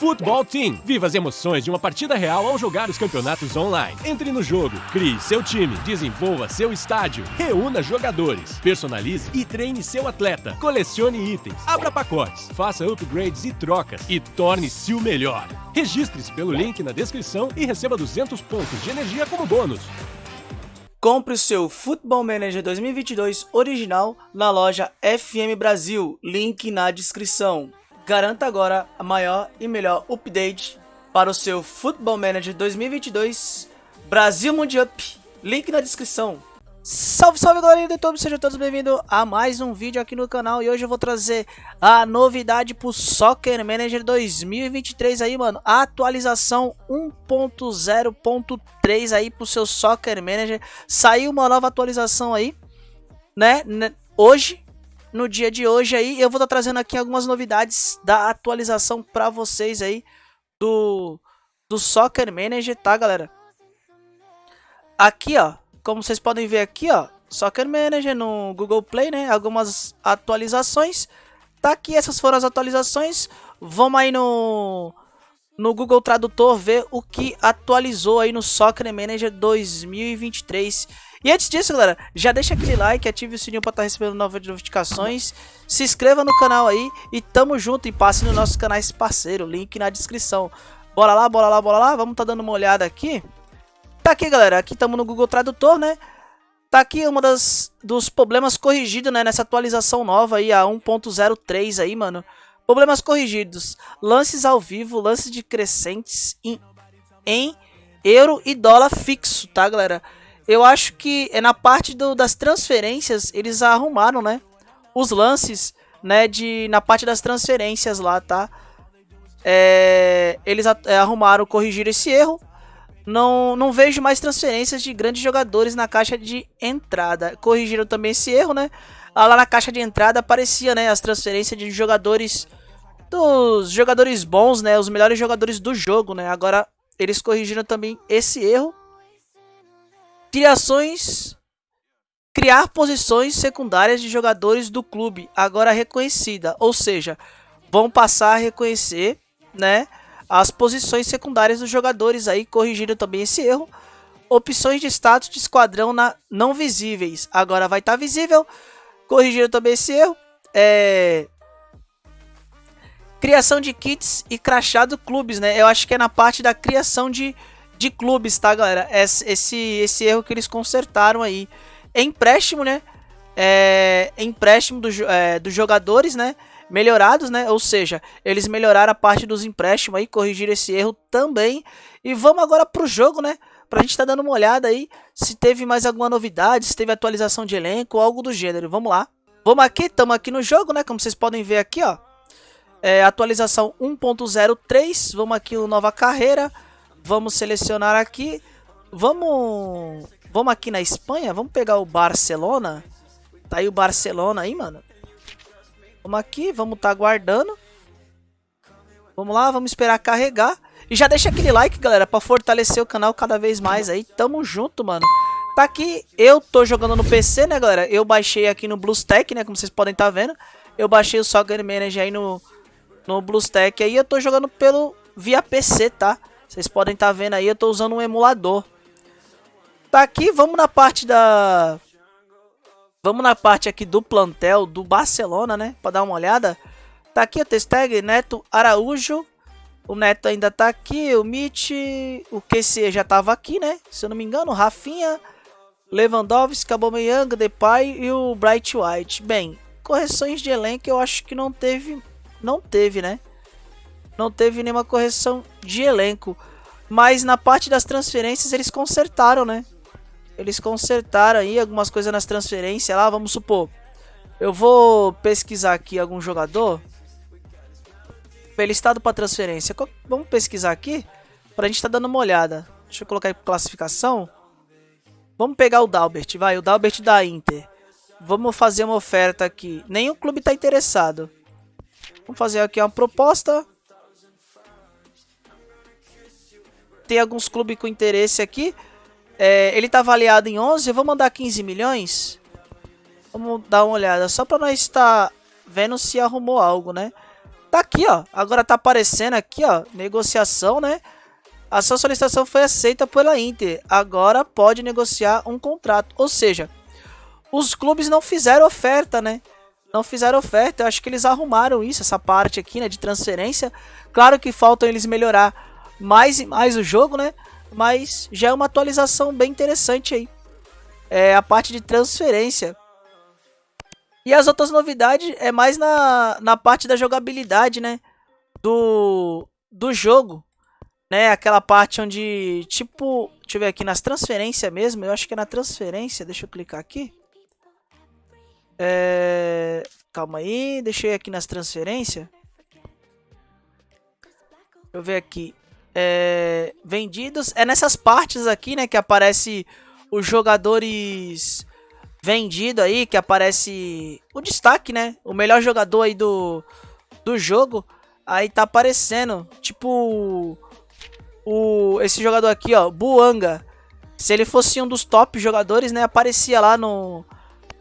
Futebol Team. Viva as emoções de uma partida real ao jogar os campeonatos online. Entre no jogo, crie seu time, desenvolva seu estádio, reúna jogadores, personalize e treine seu atleta, colecione itens, abra pacotes, faça upgrades e trocas e torne-se o melhor. Registre-se pelo link na descrição e receba 200 pontos de energia como bônus. Compre o seu Football Manager 2022 original na loja FM Brasil, link na descrição. Garanta agora a maior e melhor update para o seu Football Manager 2022 Brasil Mundial. Link na descrição. Salve, salve galerinha do YouTube, sejam todos bem-vindos a mais um vídeo aqui no canal E hoje eu vou trazer a novidade pro Soccer Manager 2023 aí, mano A atualização 1.0.3 aí pro seu Soccer Manager Saiu uma nova atualização aí, né, hoje no dia de hoje aí. Eu vou estar tá trazendo aqui algumas novidades da atualização para vocês aí do, do Soccer Manager, tá, galera? Aqui, ó, como vocês podem ver aqui, ó, Soccer Manager no Google Play, né? Algumas atualizações. Tá aqui, essas foram as atualizações. Vamos aí no, no Google Tradutor ver o que atualizou aí no Soccer Manager 2023. E antes disso, galera, já deixa aquele like, ative o sininho para estar tá recebendo novas notificações, se inscreva no canal aí e tamo junto e passe nos nossos canais parceiro, link na descrição. Bora lá, bora lá, bora lá, vamos tá dando uma olhada aqui. Tá aqui, galera, aqui estamos no Google Tradutor, né? Tá aqui uma das dos problemas corrigidos, né, nessa atualização nova aí, a 1.03 aí, mano. Problemas corrigidos, lances ao vivo, lances de crescentes em, em euro e dólar fixo, tá, galera? Eu acho que é na parte do, das transferências eles arrumaram, né? Os lances, né? De, na parte das transferências lá, tá? É, eles é, arrumaram, corrigiram esse erro. Não, não vejo mais transferências de grandes jogadores na caixa de entrada. Corrigiram também esse erro, né? Ah, lá na caixa de entrada aparecia, né? As transferências de jogadores dos jogadores bons, né? Os melhores jogadores do jogo, né? Agora eles corrigiram também esse erro Criações criar posições secundárias de jogadores do clube, agora reconhecida, ou seja, vão passar a reconhecer, né, as posições secundárias dos jogadores aí, corrigindo também esse erro. Opções de status de esquadrão na, não visíveis, agora vai estar tá visível, corrigindo também esse erro. É... Criação de kits e crachado clubes, né? Eu acho que é na parte da criação de de clubes, tá, galera? Esse, esse erro que eles consertaram aí. empréstimo, né? É, empréstimo do, é, dos jogadores, né? Melhorados, né? Ou seja, eles melhoraram a parte dos empréstimos aí, corrigiram esse erro também. E vamos agora pro jogo, né? Pra gente tá dando uma olhada aí se teve mais alguma novidade, se teve atualização de elenco algo do gênero. Vamos lá. Vamos aqui, estamos aqui no jogo, né? Como vocês podem ver aqui, ó. É, atualização 1.03, vamos aqui no nova carreira. Vamos selecionar aqui. Vamos. Vamos aqui na Espanha. Vamos pegar o Barcelona. Tá aí o Barcelona aí, mano. Vamos aqui, vamos tá aguardando. Vamos lá, vamos esperar carregar. E já deixa aquele like, galera, pra fortalecer o canal cada vez mais aí. Tamo junto, mano. Tá aqui, eu tô jogando no PC, né, galera? Eu baixei aqui no BlueStack, né, como vocês podem tá vendo. Eu baixei o Soccer Manager aí no, no BlueStack aí. Eu tô jogando pelo via PC, tá? Vocês podem estar tá vendo aí, eu estou usando um emulador. Tá aqui, vamos na parte da... Vamos na parte aqui do plantel do Barcelona, né? Para dar uma olhada. Tá aqui o testag Neto Araújo. O Neto ainda tá aqui, o Mitch, o QC já tava aqui, né? Se eu não me engano, Rafinha, Lewandowski, Aubameyang, Depay e o Bright White. Bem, correções de elenco eu acho que não teve, não teve, né? não teve nenhuma correção de elenco. Mas na parte das transferências eles consertaram, né? Eles consertaram aí algumas coisas nas transferências lá, vamos supor. Eu vou pesquisar aqui algum jogador. Listado para transferência. Vamos pesquisar aqui para a gente estar tá dando uma olhada. Deixa eu colocar aí classificação. Vamos pegar o Dalbert, vai, o Dalbert da Inter. Vamos fazer uma oferta aqui. Nenhum clube está interessado. Vamos fazer aqui uma proposta. Tem alguns clubes com interesse aqui. É, ele está avaliado em 11, eu vou mandar 15 milhões. Vamos dar uma olhada, só para nós estar vendo se arrumou algo, né? Tá aqui, ó. Agora tá aparecendo aqui, ó. Negociação, né? A sua solicitação foi aceita pela Inter. Agora pode negociar um contrato. Ou seja, os clubes não fizeram oferta, né? Não fizeram oferta. Eu acho que eles arrumaram isso, essa parte aqui, né? De transferência. Claro que faltam eles melhorar mais e mais o jogo, né? Mas já é uma atualização bem interessante aí. É a parte de transferência. E as outras novidades é mais na, na parte da jogabilidade, né? Do, do jogo. Né? Aquela parte onde, tipo, deixa eu ver aqui nas transferências mesmo. Eu acho que é na transferência. Deixa eu clicar aqui. É... Calma aí, ir aqui nas transferências. Deixa eu ver aqui. É... Vendidos. É nessas partes aqui, né? Que aparece os jogadores vendido aí, que aparece o destaque, né? O melhor jogador aí do, do jogo. Aí tá aparecendo, tipo, o, esse jogador aqui, ó, Buanga. Se ele fosse um dos top jogadores, né, aparecia lá no,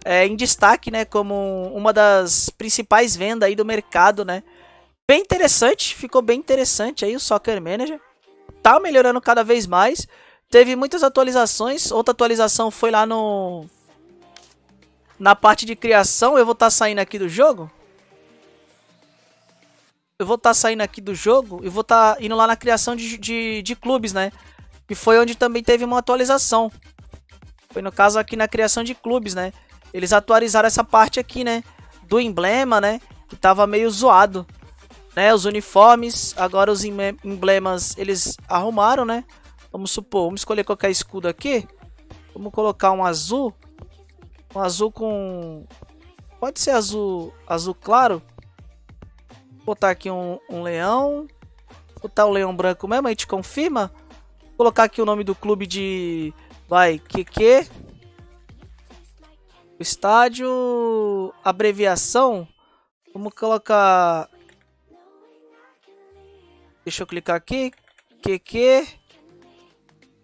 é, em destaque, né, como uma das principais vendas aí do mercado, né. Bem interessante, ficou bem interessante aí o Soccer Manager. Tá melhorando cada vez mais. Teve muitas atualizações, outra atualização foi lá no na parte de criação, eu vou estar tá saindo aqui do jogo. Eu vou estar tá saindo aqui do jogo e vou estar tá indo lá na criação de, de, de clubes, né? Que foi onde também teve uma atualização. Foi no caso aqui na criação de clubes, né? Eles atualizaram essa parte aqui, né? Do emblema, né? Que tava meio zoado. Né? Os uniformes, agora os emblemas eles arrumaram, né? Vamos supor, vamos escolher qualquer escudo aqui. Vamos colocar um azul. Um azul com... Pode ser azul, azul claro. Vou botar aqui um, um leão. Vou botar o leão branco mesmo, a gente confirma. Vou colocar aqui o nome do clube de... Vai, QQ. Estádio... Abreviação. Vamos colocar... Deixa eu clicar aqui. QQ...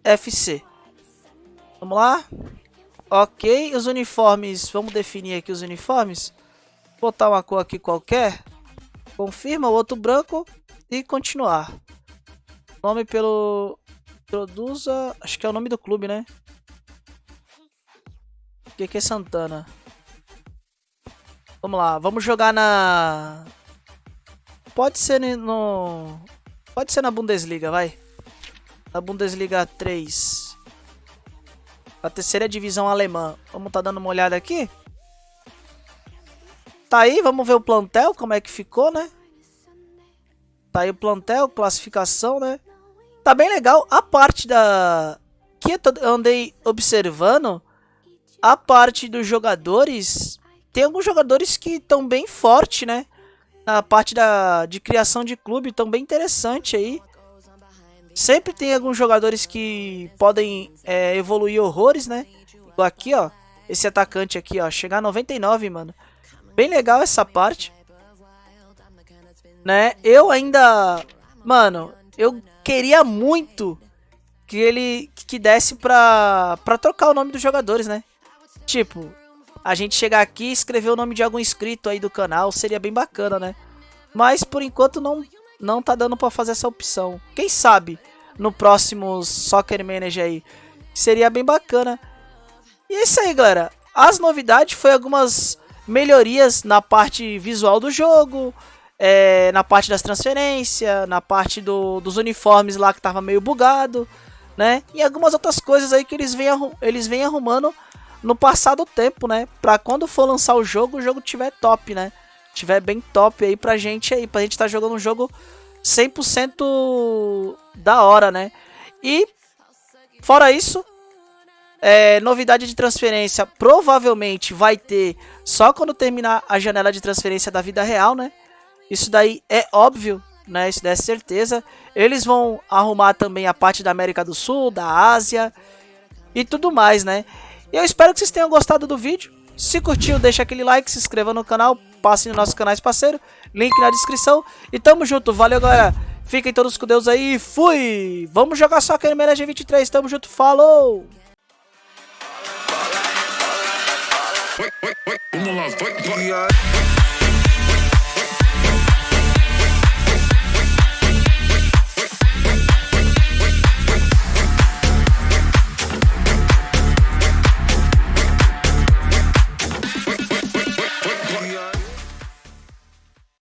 FC. Vamos lá. Ok, os uniformes, vamos definir aqui os uniformes. Botar uma cor aqui qualquer. Confirma, o outro branco e continuar. Nome pelo... Produza... Acho que é o nome do clube, né? Que é Santana? Vamos lá, vamos jogar na... Pode ser no... Pode ser na Bundesliga, vai. Na Bundesliga 3 da terceira divisão alemã. Vamos tá dando uma olhada aqui? Tá aí, vamos ver o plantel, como é que ficou, né? Tá aí o plantel, classificação, né? Tá bem legal. A parte da... Que eu andei observando, a parte dos jogadores... Tem alguns jogadores que estão bem forte, né? Na parte da, de criação de clube, estão bem interessante aí. Sempre tem alguns jogadores que podem é, evoluir horrores, né? Aqui, ó. Esse atacante aqui, ó. Chegar a 99, mano. Bem legal essa parte. Né? Eu ainda... Mano, eu queria muito que ele que desse pra, pra trocar o nome dos jogadores, né? Tipo, a gente chegar aqui e escrever o nome de algum inscrito aí do canal seria bem bacana, né? Mas por enquanto não não tá dando para fazer essa opção. Quem sabe no próximo Soccer Manager aí. Seria bem bacana. E é isso aí, galera. As novidades foi algumas melhorias na parte visual do jogo, é, na parte das transferências, na parte do, dos uniformes lá que tava meio bugado, né? E algumas outras coisas aí que eles vêm, eles vêm arrumando no passado tempo, né? Pra quando for lançar o jogo, o jogo tiver top, né? Tiver bem top aí pra gente aí, pra gente estar tá jogando um jogo 100% da hora, né? E, fora isso, é, novidade de transferência provavelmente vai ter só quando terminar a janela de transferência da vida real, né? Isso daí é óbvio, né? Isso daí é certeza. Eles vão arrumar também a parte da América do Sul, da Ásia e tudo mais, né? E eu espero que vocês tenham gostado do vídeo. Se curtiu, deixa aquele like, se inscreva no canal, passe nos nossos canais parceiro, link na descrição. E tamo junto, valeu galera. Fiquem todos com Deus aí, fui! Vamos jogar só aquele Manager 23, tamo junto, falou! Vamos lá, vai, vai.